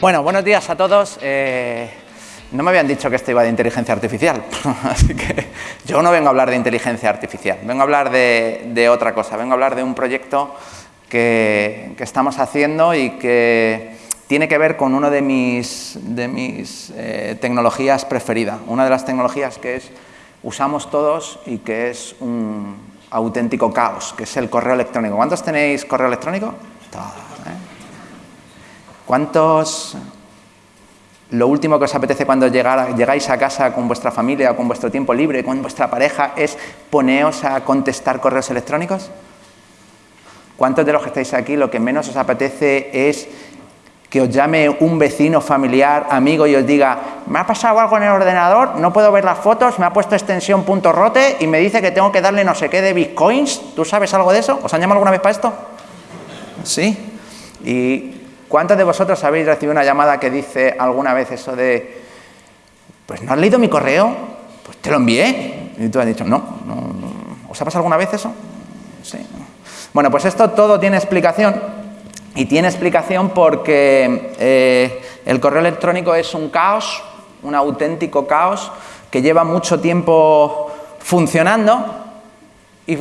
Bueno, buenos días a todos. Eh, no me habían dicho que esto iba de inteligencia artificial, así que yo no vengo a hablar de inteligencia artificial, vengo a hablar de, otra cosa, vengo a hablar de un proyecto que, estamos haciendo y que tiene que ver con una de mis, de mis eh, tecnologías preferidas, una de las tecnologías que es, usamos todos y que es un auténtico caos, que es el correo electrónico. ¿Cuántos tenéis correo electrónico? ¿Cuántos, lo último que os apetece cuando llegáis a casa con vuestra familia o con vuestro tiempo libre, con vuestra pareja, es poneos a contestar correos electrónicos? ¿Cuántos de los que estáis aquí lo que menos os apetece es que os llame un vecino, familiar, amigo y os diga me ha pasado algo en el ordenador, no puedo ver las fotos, me ha puesto extensión punto rote y me dice que tengo que darle no sé qué de bitcoins? ¿Tú sabes algo de eso? ¿Os han llamado alguna vez para esto? ¿Sí? Y ¿Cuántos de vosotros habéis recibido una llamada que dice alguna vez eso de, pues no has leído mi correo? Pues te lo envié. Y tú has dicho, no, no, ¿os ha pasado alguna vez eso? Sí. Bueno, pues esto todo tiene explicación y tiene explicación porque eh, el correo electrónico es un caos, un auténtico caos que lleva mucho tiempo funcionando y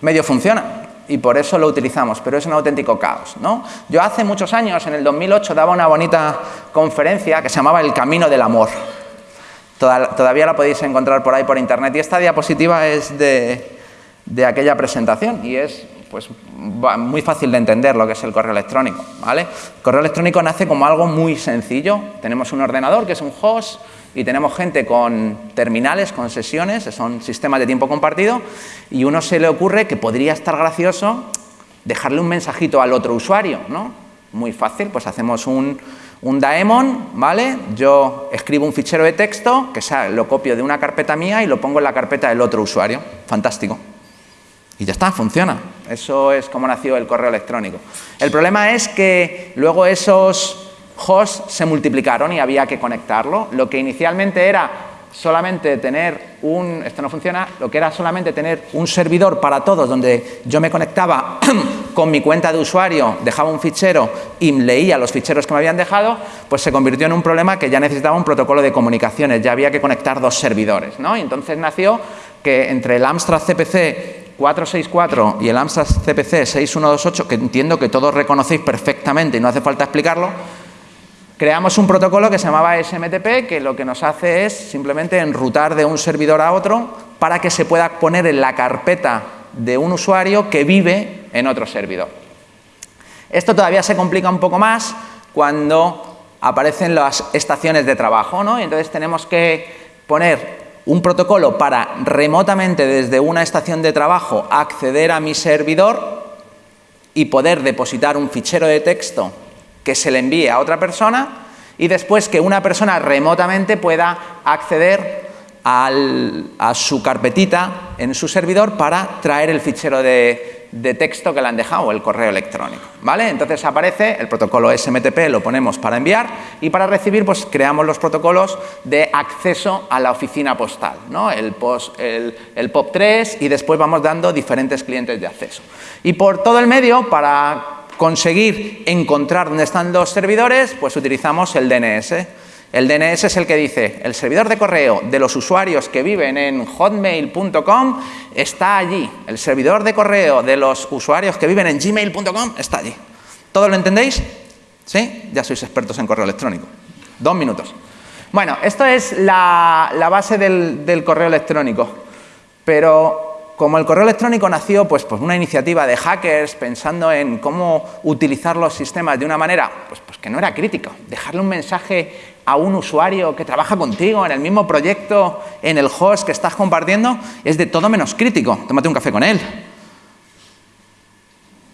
medio funciona y por eso lo utilizamos, pero es un auténtico caos. ¿no? Yo hace muchos años, en el 2008, daba una bonita conferencia que se llamaba El Camino del Amor. Todavía la podéis encontrar por ahí por internet y esta diapositiva es de, de aquella presentación y es pues, muy fácil de entender lo que es el correo electrónico. ¿vale? El correo electrónico nace como algo muy sencillo. Tenemos un ordenador que es un host, y tenemos gente con terminales, con sesiones, son sistemas de tiempo compartido, y uno se le ocurre que podría estar gracioso dejarle un mensajito al otro usuario, ¿no? Muy fácil, pues hacemos un, daemon, ¿vale? Yo escribo un fichero de texto, que lo copio de una carpeta mía y lo pongo en la carpeta del otro usuario. Fantástico. Y ya está, funciona. Eso es como nació el correo electrónico. El problema es que luego esos hosts se multiplicaron y había que conectarlo. Lo que inicialmente era solamente tener un, esto no funciona, lo que era solamente tener un servidor para todos donde yo me conectaba con mi cuenta de usuario, dejaba un fichero y leía los ficheros que me habían dejado, pues se convirtió en un problema que ya necesitaba un protocolo de comunicaciones, ya había que conectar dos servidores. ¿no? Y entonces nació que entre el Amstrad CPC 464 y el Amstrad CPC 6128, que entiendo que todos reconocéis perfectamente y no hace falta explicarlo, Creamos un protocolo que se llamaba SMTP, que lo que nos hace es simplemente enrutar de un servidor a otro para que se pueda poner en la carpeta de un usuario que vive en otro servidor. Esto todavía se complica un poco más cuando aparecen las estaciones de trabajo, ¿no? Y entonces tenemos que poner un protocolo para remotamente desde una estación de trabajo acceder a mi servidor y poder depositar un fichero de texto que se le envíe a otra persona y después que una persona remotamente pueda acceder a su carpetita en su servidor para traer el fichero de, texto que le han dejado, el correo electrónico. ¿vale? Entonces aparece el protocolo SMTP, lo ponemos para enviar y para recibir pues creamos los protocolos de acceso a la oficina postal, ¿no? el, el, el POP3 y después vamos dando diferentes clientes de acceso. Y por todo el medio, para conseguir encontrar dónde están los servidores, pues utilizamos el DNS. El DNS es el que dice, el servidor de correo de los usuarios que viven en hotmail.com está allí. El servidor de correo de los usuarios que viven en gmail.com está allí. ¿Todo lo entendéis? ¿Sí? Ya sois expertos en correo electrónico. Dos minutos. Bueno, esto es la, base del, correo electrónico. Pero como el correo electrónico nació pues, pues una iniciativa de hackers pensando en cómo utilizar los sistemas de una manera pues, pues que no era crítica, dejarle un mensaje a un usuario que trabaja contigo en el mismo proyecto, en el host que estás compartiendo, es de todo menos crítico. Tómate un café con él.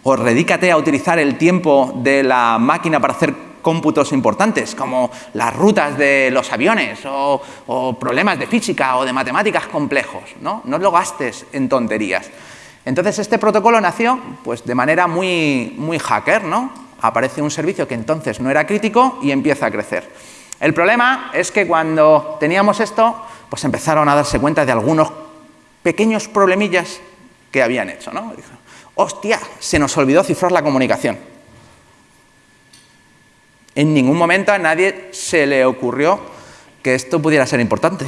O redícate a utilizar el tiempo de la máquina para hacer cómputos importantes, como las rutas de los aviones o, problemas de física o de matemáticas complejos. ¿no? no lo gastes en tonterías. Entonces, este protocolo nació pues, de manera muy, muy hacker. ¿no? Aparece un servicio que entonces no era crítico y empieza a crecer. El problema es que cuando teníamos esto, pues empezaron a darse cuenta de algunos pequeños problemillas que habían hecho. ¿no? Hostia, se nos olvidó cifrar la comunicación. En ningún momento a nadie se le ocurrió que esto pudiera ser importante.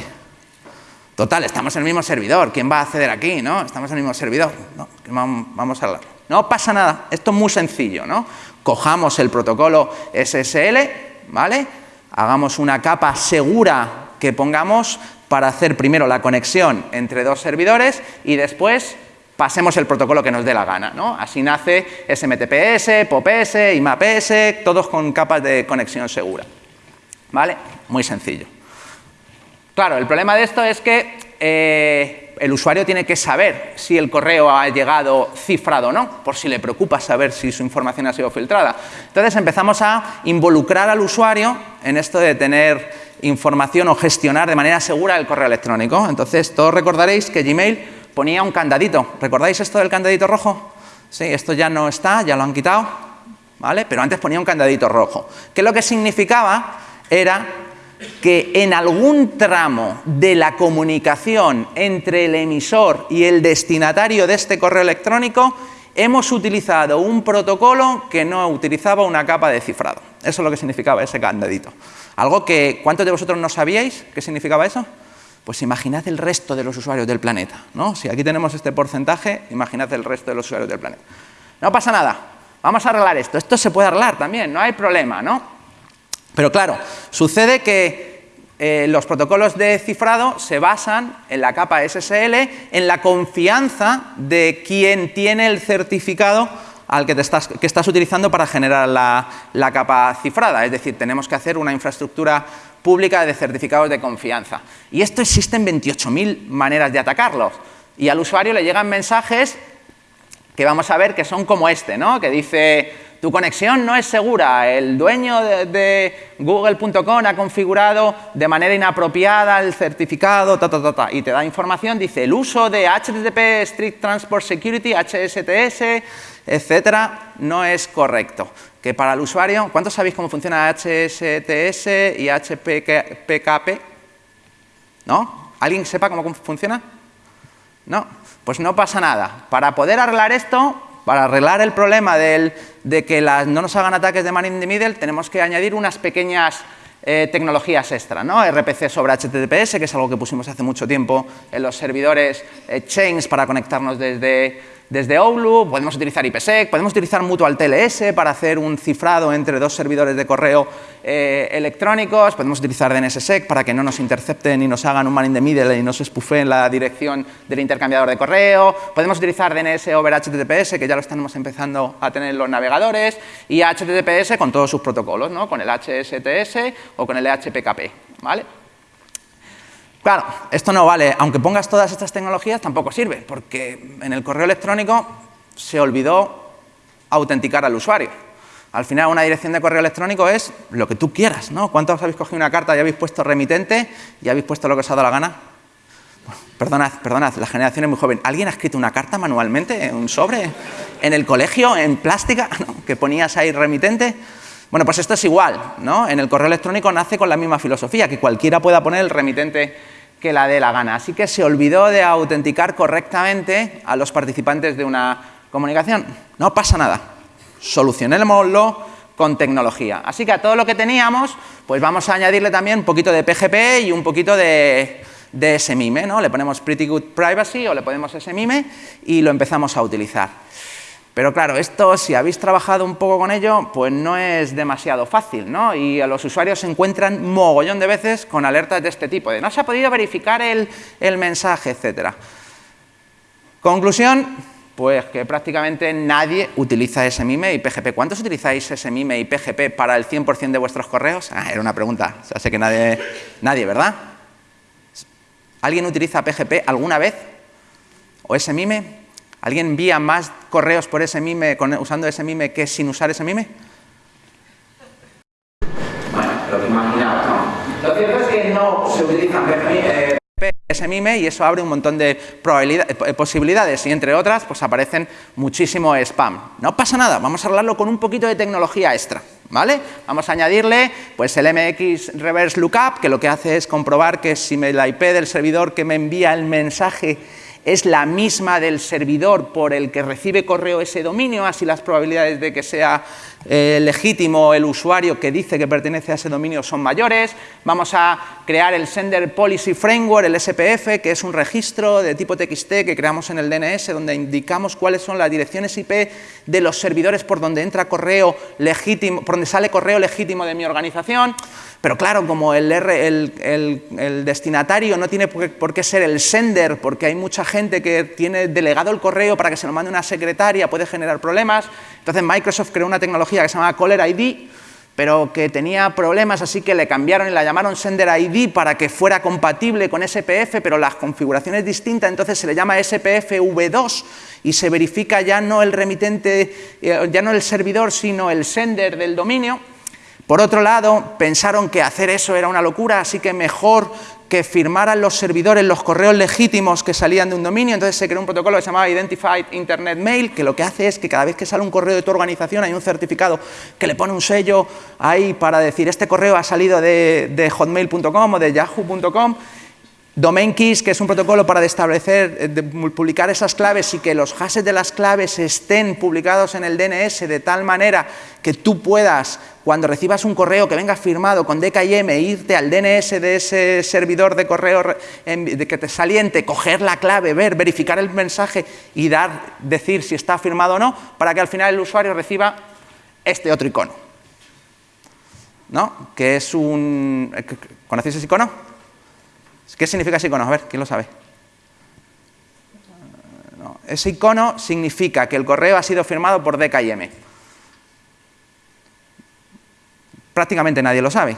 Total, estamos en el mismo servidor, ¿quién va a acceder aquí? ¿no? Estamos en el mismo servidor, ¿no? vamos a hablar. No pasa nada, esto es muy sencillo, ¿no? Cojamos el protocolo SSL, ¿vale? Hagamos una capa segura que pongamos para hacer primero la conexión entre dos servidores y después pasemos el protocolo que nos dé la gana. ¿no? Así nace SMTPS, POPS, IMAPS, todos con capas de conexión segura. ¿Vale? Muy sencillo. Claro, el problema de esto es que eh, el usuario tiene que saber si el correo ha llegado cifrado o no, por si le preocupa saber si su información ha sido filtrada. Entonces empezamos a involucrar al usuario en esto de tener información o gestionar de manera segura el correo electrónico. Entonces todos recordaréis que Gmail ponía un candadito. ¿Recordáis esto del candadito rojo? Sí, esto ya no está, ya lo han quitado, ¿vale? Pero antes ponía un candadito rojo. Que lo que significaba era que en algún tramo de la comunicación entre el emisor y el destinatario de este correo electrónico hemos utilizado un protocolo que no utilizaba una capa de cifrado. Eso es lo que significaba ese candadito. Algo que, ¿cuántos de vosotros no sabíais qué significaba eso? Pues imaginad el resto de los usuarios del planeta. ¿no? Si aquí tenemos este porcentaje, imaginad el resto de los usuarios del planeta. No pasa nada, vamos a arreglar esto. Esto se puede arreglar también, no hay problema, ¿no? Pero claro, sucede que eh, los protocolos de cifrado se basan en la capa SSL, en la confianza de quien tiene el certificado al que, estás, que estás utilizando para generar la capa cifrada. Es decir, tenemos que hacer una infraestructura pública de certificados de confianza. Y esto existen 28.000 maneras de atacarlos. Y al usuario le llegan mensajes que vamos a ver que son como este, ¿no? que dice tu conexión no es segura, el dueño de, google.com ha configurado de manera inapropiada el certificado, ta, ta, ta, y te da información, dice el uso de HTTP Strict Transport Security, HSTS, etcétera, no es correcto. Que para el usuario, ¿cuántos sabéis cómo funciona HSTS y HPKP? ¿No? ¿Alguien sepa cómo funciona? No, pues no pasa nada. Para poder arreglar esto, para arreglar el problema de que no nos hagan ataques de man in the middle, tenemos que añadir unas pequeñas eh, tecnologías extra, ¿no? RPC sobre HTTPS, que es algo que pusimos hace mucho tiempo en los servidores eh, Chains para conectarnos desde desde OULU, podemos utilizar IPsec, podemos utilizar Mutual TLS para hacer un cifrado entre dos servidores de correo eh, electrónicos, podemos utilizar DNSSEC para que no nos intercepten y nos hagan un man in the middle y nos espufeen la dirección del intercambiador de correo, podemos utilizar DNS over HTTPS, que ya lo estamos empezando a tener los navegadores, y HTTPS con todos sus protocolos, ¿no? con el HSTS o con el HPKP. ¿vale? Claro, esto no vale, aunque pongas todas estas tecnologías tampoco sirve, porque en el correo electrónico se olvidó autenticar al usuario. Al final una dirección de correo electrónico es lo que tú quieras, ¿no? ¿Cuántos habéis cogido una carta y habéis puesto remitente y habéis puesto lo que os ha dado la gana? perdonad, perdonad, la generación es muy joven. ¿Alguien ha escrito una carta manualmente, un sobre, en el colegio, en plástica, que ponías ahí remitente? Bueno, pues esto es igual, ¿no? En el correo electrónico nace con la misma filosofía, que cualquiera pueda poner el remitente que la dé la gana. Así que se olvidó de autenticar correctamente a los participantes de una comunicación. No pasa nada. Solucionémoslo con tecnología. Así que a todo lo que teníamos, pues vamos a añadirle también un poquito de PGP y un poquito de, de SMIME. ¿no? Le ponemos Pretty Good Privacy o le ponemos SMIME y lo empezamos a utilizar. Pero claro, esto, si habéis trabajado un poco con ello, pues no es demasiado fácil, ¿no? Y a los usuarios se encuentran mogollón de veces con alertas de este tipo, de no se ha podido verificar el, mensaje, etcétera. Conclusión, pues que prácticamente nadie utiliza SMIME y PGP. ¿Cuántos utilizáis SMIME y PGP para el 100% de vuestros correos? Ah, era una pregunta, o sea, sé que nadie, nadie, ¿verdad? ¿Alguien utiliza PGP alguna vez? ¿O SMIME? ¿Alguien envía más correos por ese mime, usando ese mime que sin usar ese mime? Bueno, lo que imaginaba, ¿no? Lo cierto es que no se utilizan eh, ese mime y eso abre un montón de eh, posibilidades y entre otras pues aparecen muchísimo spam. No pasa nada, vamos a hablarlo con un poquito de tecnología extra. ¿Vale? Vamos a añadirle pues, el MX Reverse Lookup, que lo que hace es comprobar que si la IP del servidor que me envía el mensaje es la misma del servidor por el que recibe correo ese dominio, así las probabilidades de que sea eh, legítimo el usuario que dice que pertenece a ese dominio son mayores. Vamos a crear el Sender Policy Framework, el SPF, que es un registro de tipo TXT que creamos en el DNS, donde indicamos cuáles son las direcciones IP de los servidores por donde entra correo legítimo, por donde sale correo legítimo de mi organización. Pero claro, como el, el, destinatario no tiene por qué ser el sender, porque hay mucha gente que tiene delegado el correo para que se lo mande una secretaria, puede generar problemas. Entonces Microsoft creó una tecnología que se llama Caller ID, pero que tenía problemas, así que le cambiaron y la llamaron Sender ID para que fuera compatible con SPF, pero la configuración es distinta, entonces se le llama SPF V2 y se verifica ya no el remitente, eh, ya no el servidor, sino el sender del dominio. Por otro lado, pensaron que hacer eso era una locura, así que mejor que firmaran los servidores los correos legítimos que salían de un dominio, entonces se creó un protocolo que se llamaba Identified Internet Mail, que lo que hace es que cada vez que sale un correo de tu organización hay un certificado que le pone un sello ahí para decir este correo ha salido de, de hotmail.com o de yahoo.com Domain keys, que es un protocolo para eh, de publicar esas claves y que los hashes de las claves estén publicados en el DNS de tal manera que tú puedas, cuando recibas un correo que venga firmado con DKIM, irte al DNS de ese servidor de correo que te saliente, coger la clave, ver, verificar el mensaje y dar, decir si está firmado o no, para que al final el usuario reciba este otro icono. ¿No? Que es un... ¿Conocéis ese icono? ¿Qué significa ese icono? A ver, ¿quién lo sabe? ese icono significa que el correo ha sido firmado por DKIM. Prácticamente nadie lo sabe,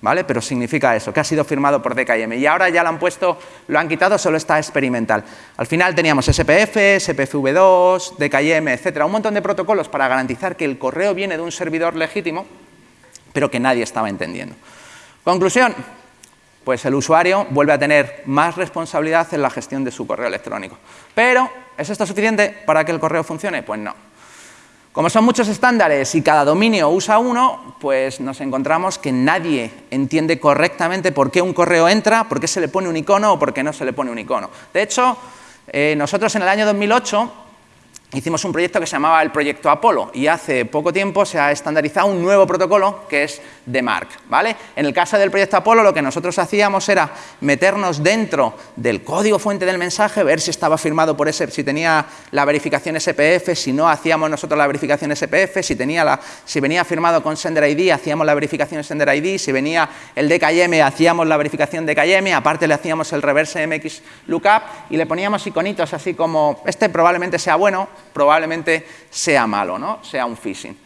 ¿vale? Pero significa eso, que ha sido firmado por DKIM. Y ahora ya lo han puesto, lo han quitado, solo está experimental. Al final teníamos SPF, SPFV2, DKIM, etcétera, un montón de protocolos para garantizar que el correo viene de un servidor legítimo, pero que nadie estaba entendiendo. Conclusión, pues el usuario vuelve a tener más responsabilidad en la gestión de su correo electrónico. Pero, ¿es esto suficiente para que el correo funcione? Pues no. Como son muchos estándares y cada dominio usa uno, pues nos encontramos que nadie entiende correctamente por qué un correo entra, por qué se le pone un icono o por qué no se le pone un icono. De hecho, eh, nosotros en el año 2008 hicimos un proyecto que se llamaba el proyecto Apolo y hace poco tiempo se ha estandarizado un nuevo protocolo que es DMARC. ¿vale? En el caso del proyecto Apolo lo que nosotros hacíamos era meternos dentro del código fuente del mensaje, ver si estaba firmado por ese, si tenía la verificación SPF, si no hacíamos nosotros la verificación SPF, si, tenía la, si venía firmado con Sender ID hacíamos la verificación Sender ID, si venía el DKIM hacíamos la verificación DKIM, aparte le hacíamos el reverse MX lookup y le poníamos iconitos así como este probablemente sea bueno, probablemente sea malo, ¿no? sea un phishing.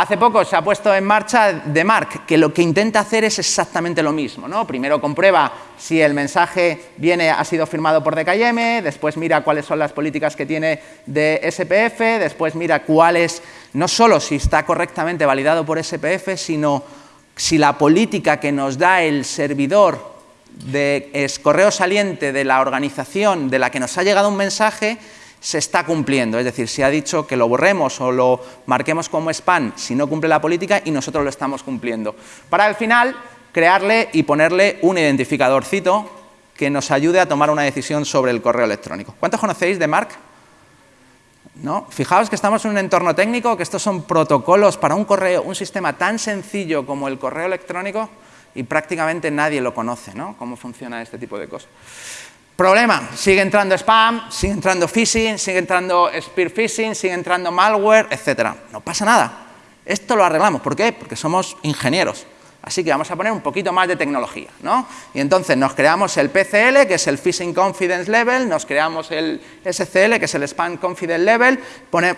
Hace poco se ha puesto en marcha DMARC, que lo que intenta hacer es exactamente lo mismo. ¿no? Primero comprueba si el mensaje viene, ha sido firmado por DKIM, después mira cuáles son las políticas que tiene de SPF, después mira cuáles, no solo si está correctamente validado por SPF, sino si la política que nos da el servidor de correo saliente de la organización de la que nos ha llegado un mensaje se está cumpliendo, es decir, se ha dicho que lo borremos o lo marquemos como spam si no cumple la política y nosotros lo estamos cumpliendo. Para al final crearle y ponerle un identificadorcito que nos ayude a tomar una decisión sobre el correo electrónico. ¿Cuántos conocéis de Mark? ¿No? Fijaos que estamos en un entorno técnico, que estos son protocolos para un correo, un sistema tan sencillo como el correo electrónico y prácticamente nadie lo conoce, ¿no? Cómo funciona este tipo de cosas. Problema, sigue entrando spam, sigue entrando phishing, sigue entrando spear phishing, sigue entrando malware, etcétera. No pasa nada. Esto lo arreglamos. ¿Por qué? Porque somos ingenieros. Así que vamos a poner un poquito más de tecnología, ¿no? Y entonces nos creamos el PCL, que es el Phishing Confidence Level, nos creamos el SCL, que es el Spam Confidence Level,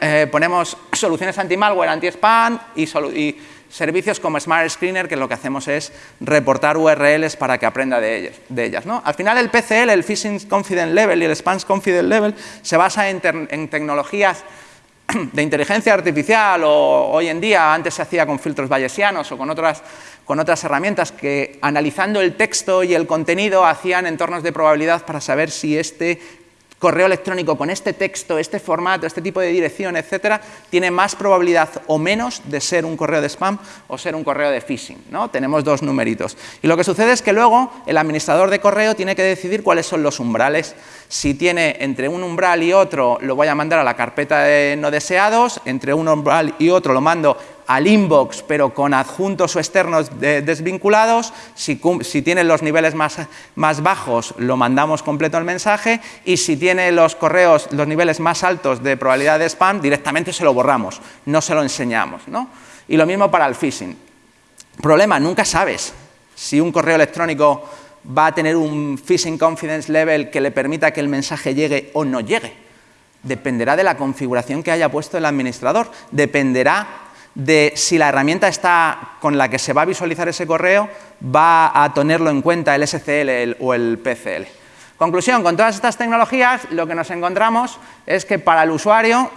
eh, ponemos soluciones anti-malware, anti-spam y, y servicios como Smart Screener, que lo que hacemos es reportar URLs para que aprenda de ellas. Al final el PCL, el Phishing Confidence Level y el Spam Confidence Level se basa en, tecnologías de inteligencia artificial o hoy en día, antes se hacía con filtros bayesianos o con otras herramientas que analizando el texto y el contenido hacían entornos de probabilidad para saber si este correo electrónico con este texto, este formato, este tipo de dirección, etcétera, tiene más probabilidad o menos de ser un correo de spam o ser un correo de phishing. ¿no? Tenemos dos numeritos. Y lo que sucede es que luego el administrador de correo tiene que decidir cuáles son los umbrales. Si tiene entre un umbral y otro, lo voy a mandar a la carpeta de no deseados, entre un umbral y otro lo mando al inbox, pero con adjuntos o externos desvinculados. Si, si tiene los niveles más, más, bajos, lo mandamos completo el mensaje. Y si tiene los correos, los niveles más altos de probabilidad de spam, directamente se lo borramos, no se lo enseñamos. ¿no? Y lo mismo para el phishing. Problema, nunca sabes si un correo electrónico va a tener un phishing confidence level que le permita que el mensaje llegue o no llegue. Dependerá de la configuración que haya puesto el administrador, dependerá de si la herramienta está con la que se va a visualizar ese correo va a tenerlo en cuenta el SCL o el PCL. Conclusión, con todas estas tecnologías lo que nos encontramos es que para el usuario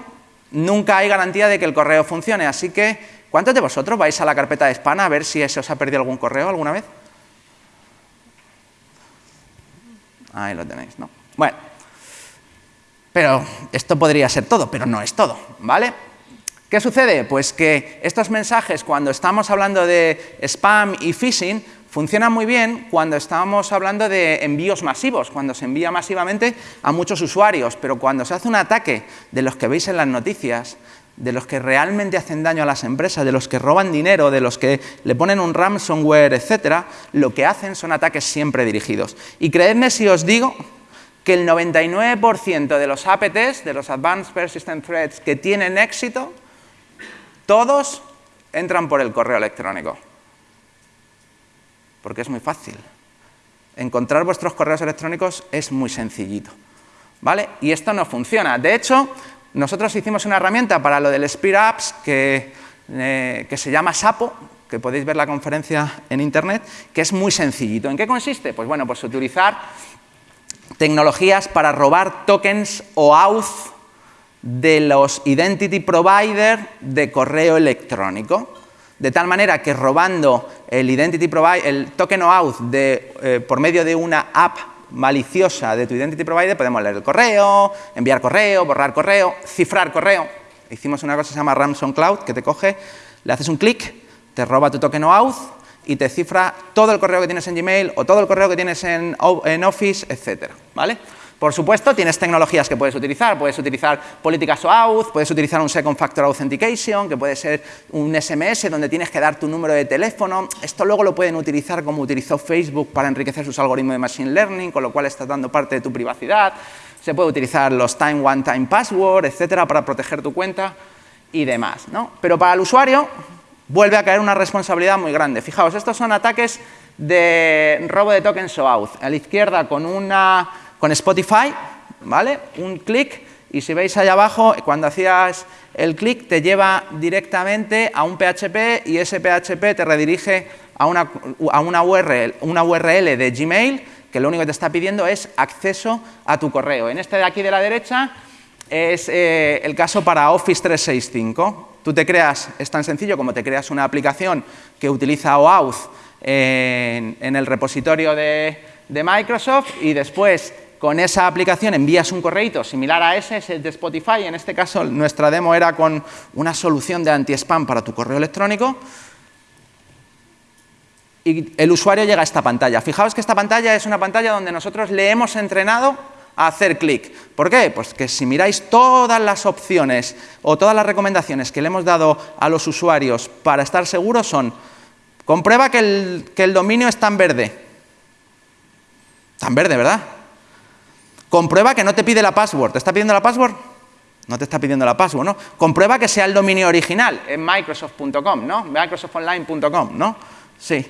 nunca hay garantía de que el correo funcione, así que ¿cuántos de vosotros vais a la carpeta de spam a ver si se os ha perdido algún correo alguna vez? Ahí lo tenéis, ¿no? Bueno, pero esto podría ser todo, pero no es todo, ¿vale? ¿Qué sucede? Pues que estos mensajes, cuando estamos hablando de spam y phishing, funcionan muy bien cuando estamos hablando de envíos masivos, cuando se envía masivamente a muchos usuarios, pero cuando se hace un ataque de los que veis en las noticias, de los que realmente hacen daño a las empresas, de los que roban dinero, de los que le ponen un ransomware, etcétera, lo que hacen son ataques siempre dirigidos. Y creedme si os digo que el 99% de los APTs, de los Advanced Persistent Threats, que tienen éxito, todos entran por el correo electrónico. Porque es muy fácil. Encontrar vuestros correos electrónicos es muy sencillito. ¿Vale? Y esto no funciona. De hecho, nosotros hicimos una herramienta para lo del Spear Apps que, eh, se llama Sapo, que podéis ver la conferencia en Internet, que es muy sencillito. ¿En qué consiste? Pues bueno, pues utilizar tecnologías para robar tokens o auth de los identity provider de correo electrónico. De tal manera que robando el identity provider, el token auth de, eh, por medio de una app maliciosa de tu identity provider, podemos leer el correo, enviar correo, borrar correo, cifrar correo. Hicimos una cosa que se llama Ransom Cloud, que te coge, le haces un clic, te roba tu token auth y te cifra todo el correo que tienes en Gmail o todo el correo que tienes en, en Office, etcétera, ¿vale? Por supuesto, tienes tecnologías que puedes utilizar. Puedes utilizar políticas OAuth, puedes utilizar un Second Factor Authentication, que puede ser un SMS donde tienes que dar tu número de teléfono. Esto luego lo pueden utilizar como utilizó Facebook para enriquecer sus algoritmos de Machine Learning, con lo cual estás dando parte de tu privacidad. Se puede utilizar los Time One Time Password, etcétera, para proteger tu cuenta y demás. ¿no? Pero para el usuario vuelve a caer una responsabilidad muy grande. Fijaos, estos son ataques de robo de tokens OAuth. A la izquierda con una con Spotify, ¿vale? Un clic y si veis allá abajo, cuando hacías el clic te lleva directamente a un PHP y ese PHP te redirige a una, a una, URL, una URL de Gmail que lo único que te está pidiendo es acceso a tu correo. En este de aquí de la derecha es eh, el caso para Office 365. Tú te creas, es tan sencillo como te creas una aplicación que utiliza OAuth en, en el repositorio de, de Microsoft y después con esa aplicación envías un correo similar a ese, es el de Spotify. En este caso, nuestra demo era con una solución de anti-spam para tu correo electrónico. Y el usuario llega a esta pantalla. Fijaos que esta pantalla es una pantalla donde nosotros le hemos entrenado a hacer clic. ¿Por qué? Pues que si miráis todas las opciones o todas las recomendaciones que le hemos dado a los usuarios para estar seguros son comprueba que el, que el dominio está en verde. En verde, ¿verdad? Comprueba que no te pide la password. ¿Te está pidiendo la password? No te está pidiendo la password, ¿no? Comprueba que sea el dominio original en microsoft.com, ¿no? microsoftonline.com, ¿no? Sí.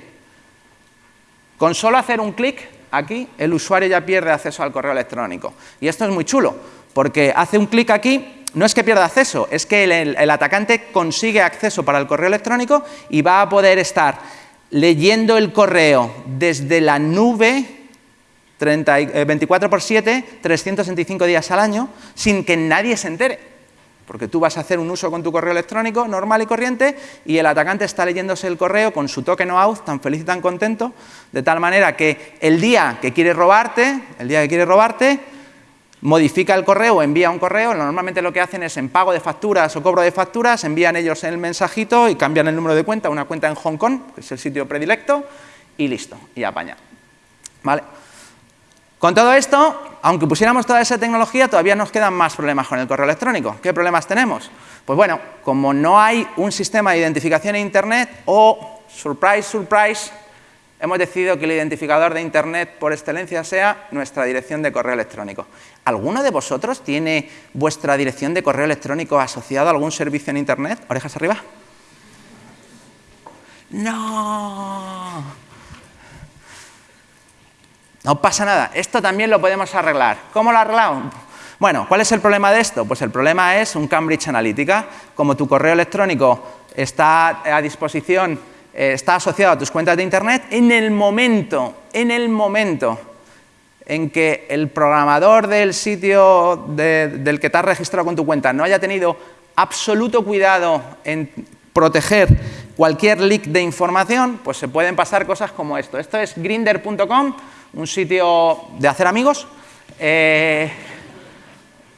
Con solo hacer un clic aquí, el usuario ya pierde acceso al correo electrónico. Y esto es muy chulo, porque hace un clic aquí, no es que pierda acceso, es que el, el atacante consigue acceso para el correo electrónico y va a poder estar leyendo el correo desde la nube 24 eh, por 7, 365 días al año, sin que nadie se entere. Porque tú vas a hacer un uso con tu correo electrónico normal y corriente y el atacante está leyéndose el correo con su token o auth tan feliz y tan contento, de tal manera que el día que quiere robarte, el día que quiere robarte, modifica el correo envía un correo, normalmente lo que hacen es en pago de facturas o cobro de facturas, envían ellos el mensajito y cambian el número de cuenta, una cuenta en Hong Kong, que es el sitio predilecto, y listo, y apaña. ¿Vale? Con todo esto, aunque pusiéramos toda esa tecnología, todavía nos quedan más problemas con el correo electrónico. ¿Qué problemas tenemos? Pues bueno, como no hay un sistema de identificación en Internet o, surprise, surprise, hemos decidido que el identificador de Internet por excelencia sea nuestra dirección de correo electrónico. ¿Alguno de vosotros tiene vuestra dirección de correo electrónico asociado a algún servicio en Internet? ¿Orejas arriba? ¡No! No pasa nada, esto también lo podemos arreglar. ¿Cómo lo arreglamos? Bueno, ¿cuál es el problema de esto? Pues el problema es un Cambridge Analytica. Como tu correo electrónico está a disposición, eh, está asociado a tus cuentas de Internet, en el momento, en el momento en que el programador del sitio del que te has registrado con tu cuenta no haya tenido absoluto cuidado en proteger cualquier leak de información, pues se pueden pasar cosas como esto. Esto es grinder.com, un sitio de hacer amigos. Eh,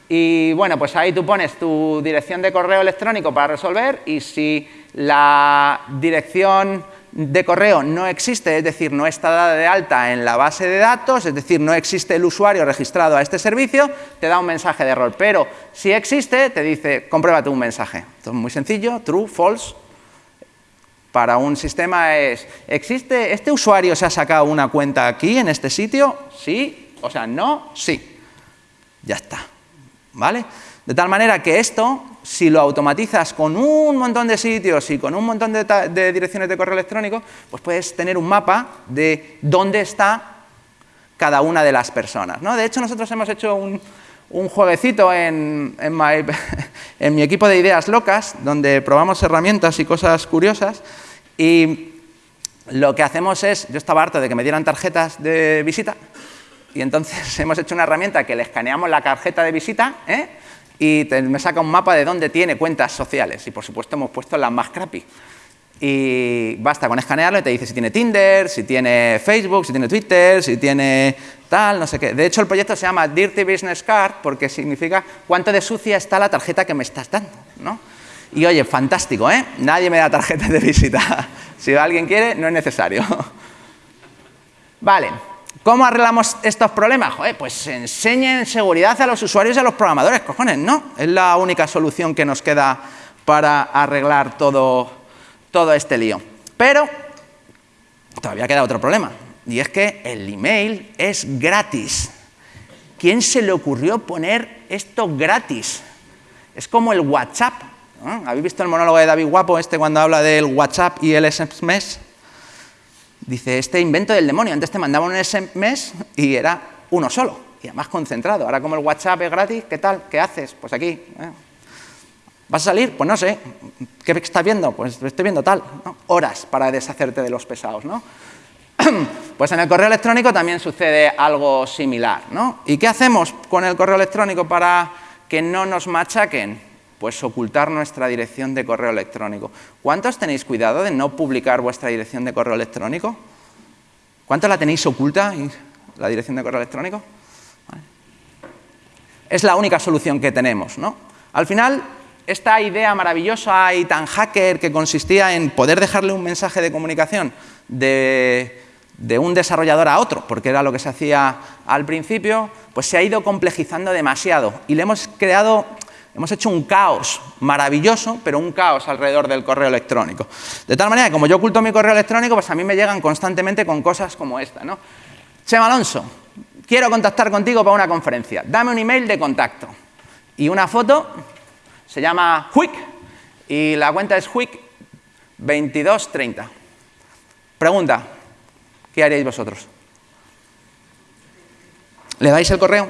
y bueno, pues ahí tú pones tu dirección de correo electrónico para resolver y si la dirección de correo no existe, es decir, no está dada de alta en la base de datos, es decir, no existe el usuario registrado a este servicio, te da un mensaje de error. Pero si existe, te dice, compruébate un mensaje. Esto es muy sencillo, true, false, para un sistema es, ¿existe, este usuario se ha sacado una cuenta aquí, en este sitio? Sí, o sea, no, sí. Ya está, ¿vale? De tal manera que esto, si lo automatizas con un montón de sitios y con un montón de, direcciones de correo electrónico, pues puedes tener un mapa de dónde está cada una de las personas. ¿no? De hecho, nosotros hemos hecho un, un jueguecito en, en, mi equipo de ideas locas, donde probamos herramientas y cosas curiosas, y lo que hacemos es, yo estaba harto de que me dieran tarjetas de visita, y entonces hemos hecho una herramienta que le escaneamos la tarjeta de visita, ¿eh? y me saca un mapa de dónde tiene cuentas sociales, y por supuesto hemos puesto las más crappy. Y basta con escanearlo y te dice si tiene Tinder, si tiene Facebook, si tiene Twitter, si tiene tal, no sé qué. De hecho, el proyecto se llama Dirty Business Card porque significa cuánto de sucia está la tarjeta que me estás dando, ¿no? Y oye, fantástico, ¿eh? Nadie me da tarjeta de visita. Si alguien quiere, no es necesario. Vale, ¿cómo arreglamos estos problemas? Joder, pues enseñen seguridad a los usuarios y a los programadores, cojones, ¿no? Es la única solución que nos queda para arreglar todo, todo este lío. Pero todavía queda otro problema y es que el email es gratis. ¿Quién se le ocurrió poner esto gratis? Es como el WhatsApp. ¿Habéis visto el monólogo de David Guapo, este cuando habla del WhatsApp y el SMS? Dice, este invento del demonio. Antes te mandaban un SMS y era uno solo, y además concentrado. Ahora como el WhatsApp es gratis, ¿qué tal? ¿Qué haces? Pues aquí. ¿eh? ¿Vas a salir? Pues no sé. ¿Qué estás viendo? Pues estoy viendo tal. Horas para deshacerte de los pesados, ¿no? Pues en el correo electrónico también sucede algo similar. ¿no? ¿Y qué hacemos con el correo electrónico para que no nos machaquen? Pues ocultar nuestra dirección de correo electrónico. ¿Cuántos tenéis cuidado de no publicar vuestra dirección de correo electrónico? ¿Cuántos la tenéis oculta, la dirección de correo electrónico? Es la única solución que tenemos. ¿no? Al final, esta idea maravillosa y tan hacker que consistía en poder dejarle un mensaje de comunicación de un desarrollador a otro, porque era lo que se hacía al principio, pues se ha ido complejizando demasiado y le hemos creado, hemos hecho un caos maravilloso, pero un caos alrededor del correo electrónico. De tal manera que como yo oculto mi correo electrónico, pues a mí me llegan constantemente con cosas como esta. ¿no? Chema Alonso, quiero contactar contigo para una conferencia, dame un email de contacto. Y una foto, se llama Quick, y la cuenta es Quick2230. Pregunta, ¿qué haréis vosotros? ¿Le dais el correo?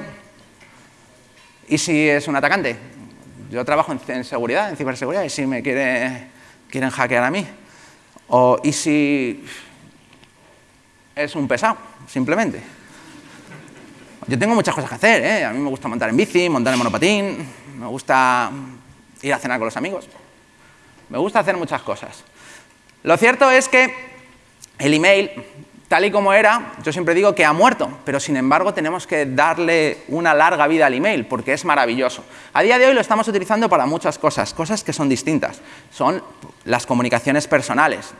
¿Y si es un atacante? Yo trabajo en, seguridad, en ciberseguridad, y si me quiere, quieren hackear a mí. O, ¿Y si es un pesado, simplemente? Yo tengo muchas cosas que hacer, ¿eh? A mí me gusta montar en bici, montar en monopatín, me gusta ir a cenar con los amigos. Me gusta hacer muchas cosas. Lo cierto es que el email tal y como era, yo siempre digo que ha muerto, pero sin embargo tenemos que darle una larga vida al email porque es maravilloso. A día de hoy lo estamos utilizando para muchas cosas, cosas que son distintas. Son las comunicaciones personales,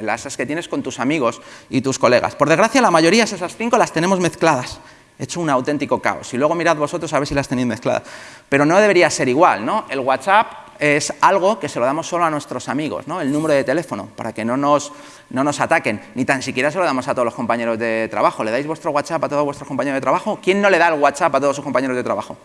las que tienes con tus amigos y tus colegas. Por desgracia, la mayoría de esas cinco las tenemos mezcladas. He hecho un auténtico caos. Y luego mirad vosotros a ver si las tenéis mezcladas. Pero no debería ser igual, ¿no? El WhatsApp es algo que se lo damos solo a nuestros amigos, ¿no? el número de teléfono, para que no nos, no nos ataquen. Ni tan siquiera se lo damos a todos los compañeros de trabajo. ¿Le dais vuestro WhatsApp a todos vuestros compañeros de trabajo? ¿Quién no le da el WhatsApp a todos sus compañeros de trabajo?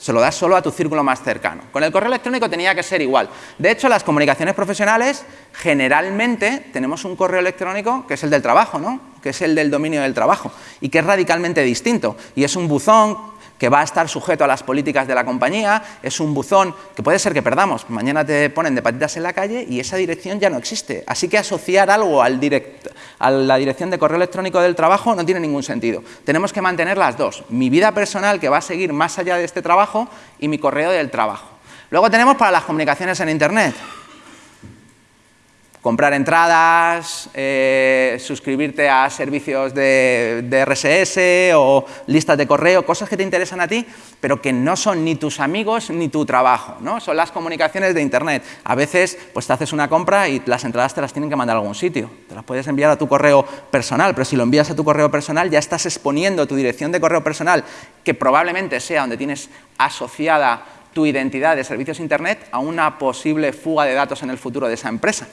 Se lo das solo a tu círculo más cercano. Con el correo electrónico tenía que ser igual. De hecho, las comunicaciones profesionales, generalmente tenemos un correo electrónico que es el del trabajo, ¿no? que es el del dominio del trabajo, y que es radicalmente distinto. Y es un buzón que va a estar sujeto a las políticas de la compañía, es un buzón que puede ser que perdamos, mañana te ponen de patitas en la calle y esa dirección ya no existe. Así que asociar algo al a la dirección de correo electrónico del trabajo no tiene ningún sentido. Tenemos que mantener las dos, mi vida personal que va a seguir más allá de este trabajo y mi correo del trabajo. Luego tenemos para las comunicaciones en Internet, comprar entradas, eh, suscribirte a servicios de, RSS o listas de correo, cosas que te interesan a ti, pero que no son ni tus amigos ni tu trabajo, ¿no? son las comunicaciones de Internet. A veces pues, te haces una compra y las entradas te las tienen que mandar a algún sitio. Te las puedes enviar a tu correo personal, pero si lo envías a tu correo personal ya estás exponiendo tu dirección de correo personal, que probablemente sea donde tienes asociada tu identidad de servicios Internet, a una posible fuga de datos en el futuro de esa empresa.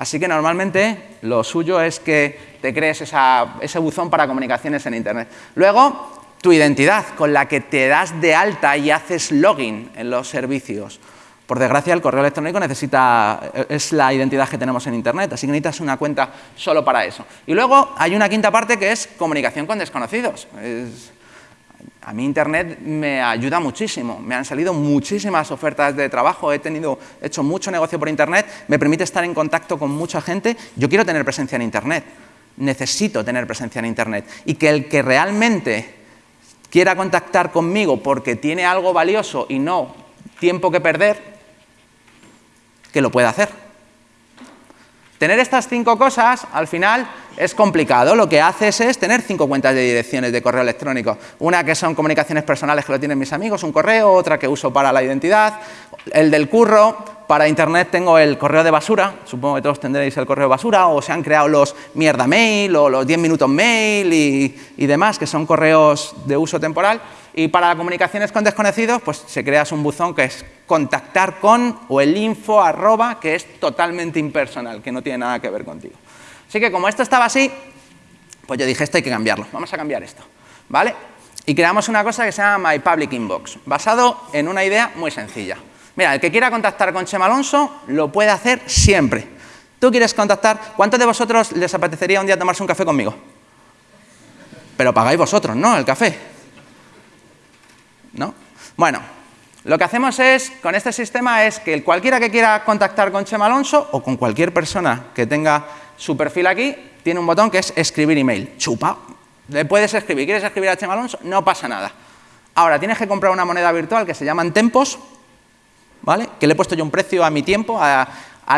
Así que normalmente lo suyo es que te crees ese buzón para comunicaciones en Internet. Luego, tu identidad, con la que te das de alta y haces login en los servicios. Por desgracia, el correo electrónico necesita, es la identidad que tenemos en Internet, así que necesitas una cuenta solo para eso. Y luego hay una quinta parte que es comunicación con desconocidos. A mí Internet me ayuda muchísimo, me han salido muchísimas ofertas de trabajo, he, tenido, hecho mucho negocio por Internet, me permite estar en contacto con mucha gente, yo quiero tener presencia en Internet, necesito tener presencia en Internet y que el que realmente quiera contactar conmigo porque tiene algo valioso y no tiempo que perder, que lo pueda hacer. Tener estas cinco cosas, al final, es complicado. Lo que haces es tener cinco cuentas de direcciones de correo electrónico. Una que son comunicaciones personales que lo tienen mis amigos, un correo, otra que uso para la identidad, el del curro, para internet tengo el correo de basura, supongo que todos tendréis el correo de basura, o se han creado los mierda mail o los 10 minutos mail y, demás, que son correos de uso temporal. Y para comunicaciones con desconocidos, pues se creas un buzón que es contactar con o el info arroba, que es totalmente impersonal, que no tiene nada que ver contigo. Así que como esto estaba así, pues yo dije, esto hay que cambiarlo, vamos a cambiar esto, ¿vale? Y creamos una cosa que se llama My Public Inbox, basado en una idea muy sencilla. Mira, el que quiera contactar con Chema Alonso lo puede hacer siempre. ¿Tú quieres contactar? ¿Cuántos de vosotros les apetecería un día tomarse un café conmigo? Pero pagáis vosotros, ¿no? El café. ¿no? Bueno, lo que hacemos es, con este sistema, es que cualquiera que quiera contactar con Chema Alonso o con cualquier persona que tenga su perfil aquí, tiene un botón que es escribir email. Chupa. Le puedes escribir. ¿Quieres escribir a Chema Alonso? No pasa nada. Ahora, tienes que comprar una moneda virtual que se llaman tempos, ¿vale? Que le he puesto yo un precio a mi tiempo, a,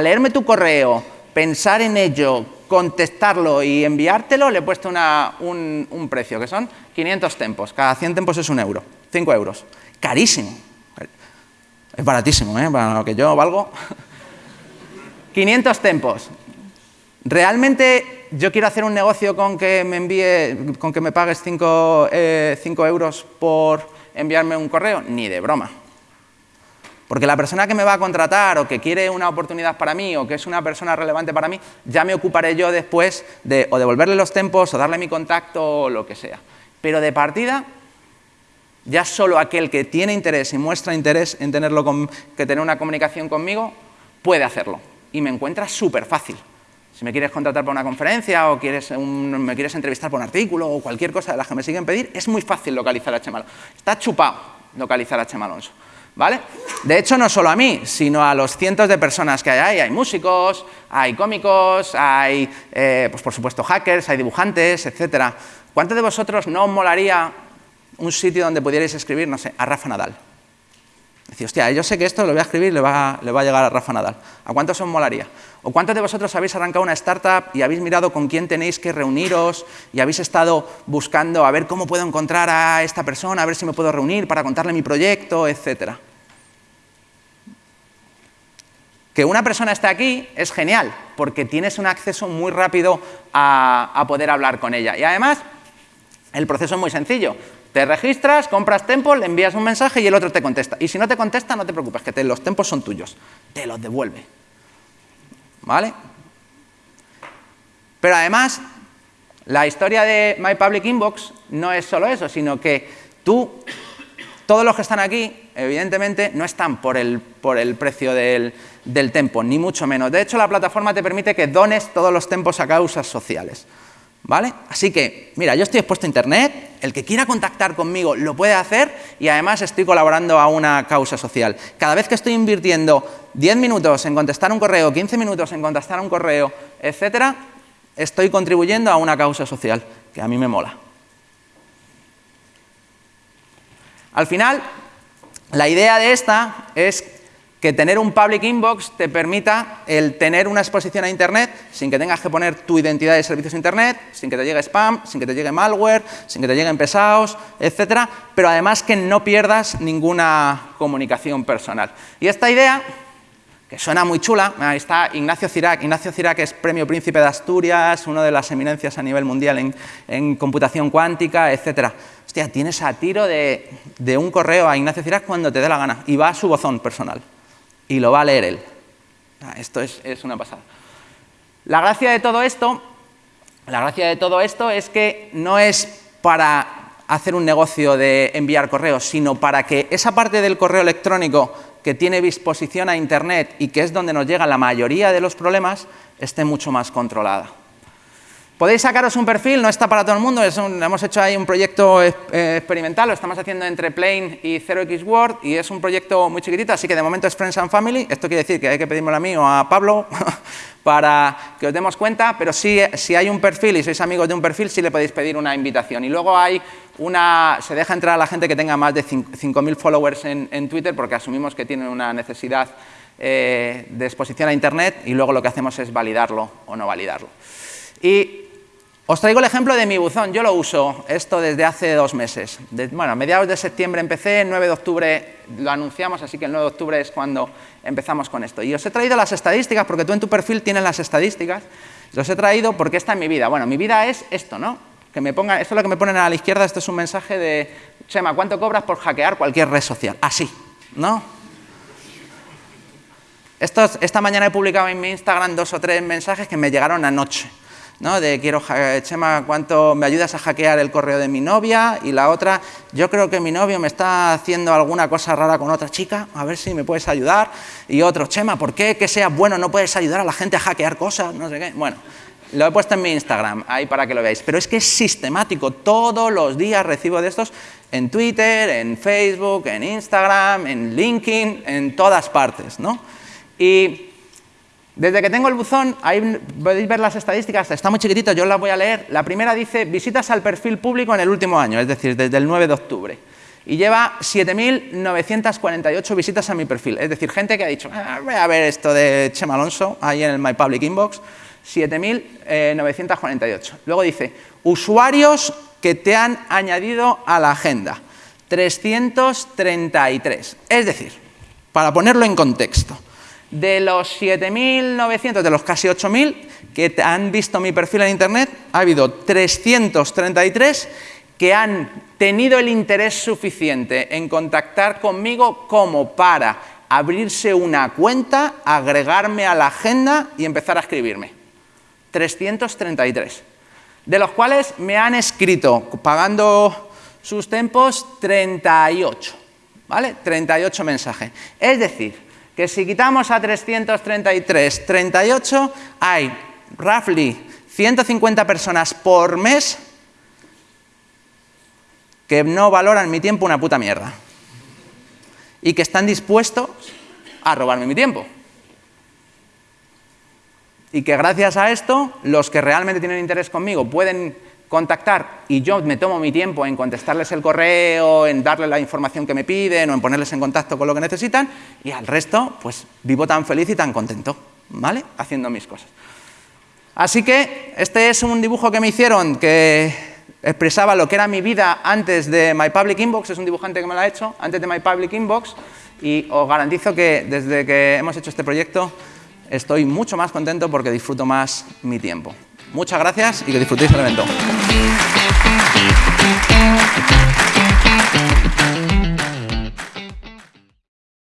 leerme tu correo, pensar en ello, contestarlo y enviártelo, le he puesto un, precio, que son 500 tempos. Cada 100 tempos es un euro. 5 euros. Carísimo. Es baratísimo, ¿eh? Para lo que yo valgo. 500 tempos. ¿Realmente yo quiero hacer un negocio con que me envíe, con que me pagues 5 eh, euros por enviarme un correo? Ni de broma. Porque la persona que me va a contratar o que quiere una oportunidad para mí o que es una persona relevante para mí, ya me ocuparé yo después de o devolverle los tempos o darle mi contacto o lo que sea. Pero de partida, ya solo aquel que tiene interés y muestra interés en tenerlo que tener una comunicación conmigo, puede hacerlo. Y me encuentra súper fácil. Si me quieres contratar para una conferencia o quieres me quieres entrevistar por un artículo o cualquier cosa de las que me siguen pedir, es muy fácil localizar a Chema Está chupado localizar a Chema Alonso. ¿Vale? De hecho, no solo a mí, sino a los cientos de personas que hay ahí. Hay músicos, hay cómicos, hay, eh, pues por supuesto, hackers, hay dibujantes, etc. ¿Cuántos de vosotros no os molaría un sitio donde pudierais escribir, no sé, a Rafa Nadal. Decir, hostia, yo sé que esto lo voy a escribir y le va, le va a llegar a Rafa Nadal. ¿A cuántos os molaría? ¿O cuántos de vosotros habéis arrancado una startup y habéis mirado con quién tenéis que reuniros y habéis estado buscando a ver cómo puedo encontrar a esta persona, a ver si me puedo reunir para contarle mi proyecto, etcétera? Que una persona esté aquí es genial, porque tienes un acceso muy rápido a, a poder hablar con ella. Y además, el proceso es muy sencillo. Te registras, compras Tempo, le envías un mensaje y el otro te contesta. Y si no te contesta, no te preocupes, que los tempos son tuyos. Te los devuelve. ¿Vale? Pero además, la historia de My Public Inbox no es solo eso, sino que tú, todos los que están aquí, evidentemente, no están por el, por el precio del, del tempo, ni mucho menos. De hecho, la plataforma te permite que dones todos los tempos a causas sociales. ¿Vale? Así que, mira, yo estoy expuesto a Internet, el que quiera contactar conmigo lo puede hacer y además estoy colaborando a una causa social. Cada vez que estoy invirtiendo 10 minutos en contestar un correo, 15 minutos en contestar un correo, etcétera, estoy contribuyendo a una causa social, que a mí me mola. Al final, la idea de esta es que tener un public inbox te permita el tener una exposición a Internet sin que tengas que poner tu identidad de servicios a Internet, sin que te llegue spam, sin que te llegue malware, sin que te lleguen pesados, etcétera, pero además que no pierdas ninguna comunicación personal. Y esta idea, que suena muy chula, ahí está Ignacio Cirac. Ignacio Cirac es premio príncipe de Asturias, una de las eminencias a nivel mundial en, computación cuántica, etcétera. Hostia, tienes a tiro de, de un correo a Ignacio Cirac cuando te dé la gana y va a su bozón personal y lo va a leer él. Ah, esto es, una pasada. La gracia de todo esto, la gracia de todo esto es que no es para hacer un negocio de enviar correos, sino para que esa parte del correo electrónico que tiene disposición a Internet y que es donde nos llega la mayoría de los problemas, esté mucho más controlada. Podéis sacaros un perfil, no está para todo el mundo, hemos hecho ahí un proyecto eh, experimental, lo estamos haciendo entre Plane y 0x Word y es un proyecto muy chiquitito, así que de momento es Friends and Family, esto quiere decir que hay que pedírmelo a mí o a Pablo para que os demos cuenta, pero si hay un perfil y sois amigos de un perfil, sí le podéis pedir una invitación. Y luego hay una, se deja entrar a la gente que tenga más de 5.000 followers en, Twitter porque asumimos que tienen una necesidad eh, de exposición a Internet y luego lo que hacemos es validarlo o no validarlo. Y os traigo el ejemplo de mi buzón. Yo lo uso esto desde hace dos meses. bueno, a mediados de septiembre empecé, el 9 de octubre lo anunciamos, así que el 9 de octubre es cuando empezamos con esto. Y os he traído las estadísticas, porque tú en tu perfil tienes las estadísticas. Los he traído porque esta es mi vida. Bueno, mi vida es esto, ¿no? Que me ponga, esto es lo que me ponen a la izquierda, esto es un mensaje de, Chema, ¿cuánto cobras por hackear cualquier red social? Así, ¿no? esta mañana he publicado en mi Instagram dos o tres mensajes que me llegaron anoche. ¿No? de quiero, Chema, ¿cuánto me ayudas a hackear el correo de mi novia? Y la otra, yo creo que mi novio me está haciendo alguna cosa rara con otra chica, a ver si me puedes ayudar. Y otro, Chema, ¿por qué que seas bueno no puedes ayudar a la gente a hackear cosas? No sé qué. Bueno, lo he puesto en mi Instagram, ahí para que lo veáis. Pero es que es sistemático, todos los días recibo de estos en Twitter, en Facebook, en Instagram, en LinkedIn, en todas partes, ¿no? Y desde que tengo el buzón, ahí podéis ver las estadísticas, está muy chiquitito, yo las voy a leer. La primera dice visitas al perfil público en el último año, es decir, desde el 9 de octubre. Y lleva 7.948 visitas a mi perfil, es decir, gente que ha dicho, ah, voy a ver esto de Chema Alonso, ahí en el My Public Inbox, 7.948. Luego dice, usuarios que te han añadido a la agenda, 333. Es decir, para ponerlo en contexto, de los 7.900, de los casi 8.000 que han visto mi perfil en Internet, ha habido 333 que han tenido el interés suficiente en contactar conmigo como para abrirse una cuenta, agregarme a la agenda y empezar a escribirme. 333. De los cuales me han escrito, pagando sus tempos, 38. ¿Vale? 38 mensajes. Es decir, que si quitamos a 333, 38, hay roughly 150 personas por mes que no valoran mi tiempo una puta mierda y que están dispuestos a robarme mi tiempo. Y que gracias a esto, los que realmente tienen interés conmigo pueden contactar y yo me tomo mi tiempo en contestarles el correo, en darles la información que me piden o en ponerles en contacto con lo que necesitan y al resto pues vivo tan feliz y tan contento, ¿vale? Haciendo mis cosas. Así que este es un dibujo que me hicieron que expresaba lo que era mi vida antes de My Public Inbox, es un dibujante que me lo ha hecho, antes de My Public Inbox y os garantizo que desde que hemos hecho este proyecto estoy mucho más contento porque disfruto más mi tiempo. Muchas gracias y que disfrutéis el evento.